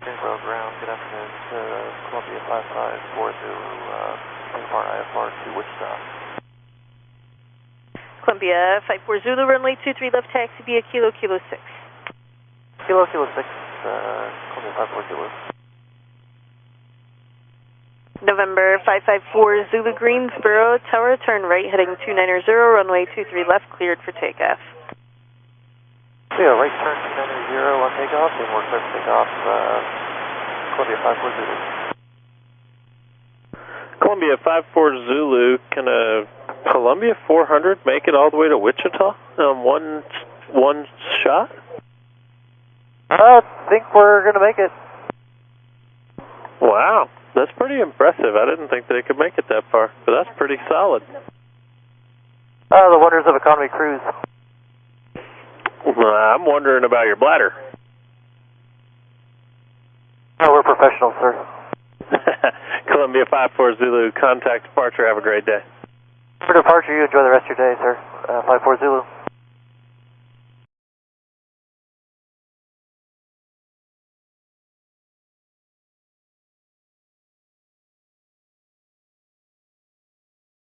Greensboro ground. Good afternoon. To Columbia 554 Zulu, uh, IFR, IFR to Wichita. Columbia 54 Zulu, runway 23 left taxi via Kilo Kilo 6. Kilo, Kilo 6, uh, Columbia 54 Zulu. November 554 Zulu Greensboro, tower turn right heading 290, runway 23 left cleared for takeoff. Yeah, right turn 290 on takeoff, and we're clear for takeoff, uh, Columbia 54 Zulu. Columbia 54 Zulu, can a Columbia 400 make it all the way to Wichita on one, one shot? I think we're going to make it. Wow, that's pretty impressive. I didn't think they could make it that far, but that's pretty solid. Uh, the wonders of economy cruise. Uh, I'm wondering about your bladder. We're sir. Columbia 54 Zulu, contact departure. Have a great day. For departure, you enjoy the rest of your day, sir. Uh, 54 Zulu.